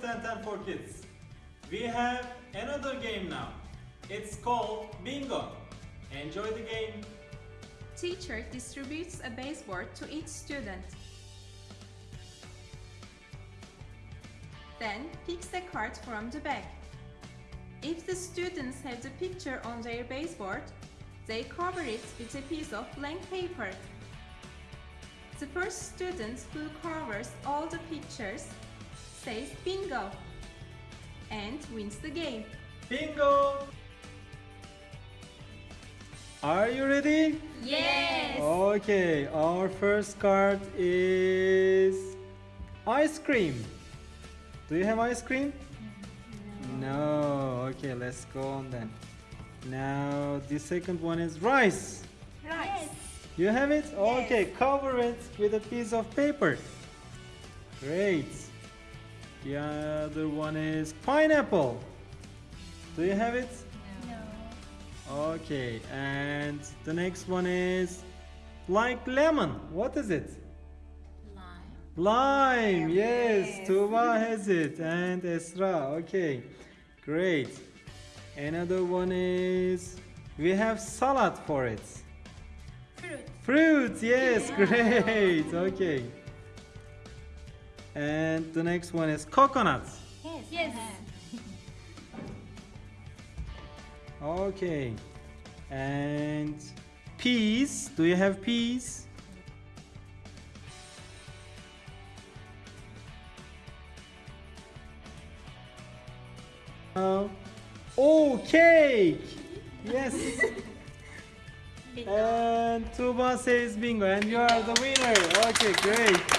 Ben 10 for Kids. We have another game now. It's called Bingo. Enjoy the game. Teacher distributes a baseboard to each student. Then picks a card from the bag. If the students have the picture on their baseboard, they cover it with a piece of blank paper. The first student who covers all the pictures says bingo and wins the game. Bingo! Are you ready? Yes! Okay, our first card is ice cream. Do you have ice cream? No. no. Okay, let's go on then. Now the second one is rice. Right. You have it? Okay, cover it with a piece of paper. Great. The other one is pineapple. Do you have it? No. Okay, and the next one is like lemon. What is it? Lime. Lime, yes, Tuba has it and Esra. Okay, great. Another one is we have salad for it. Fruit. Fruit, yes, great. Okay. And the next one is coconuts. Yes. Yes. Okay. And peas. Do you have peas? Uh, oh, cake! Yes. and Tuba says bingo, and you are the winner. Okay, great.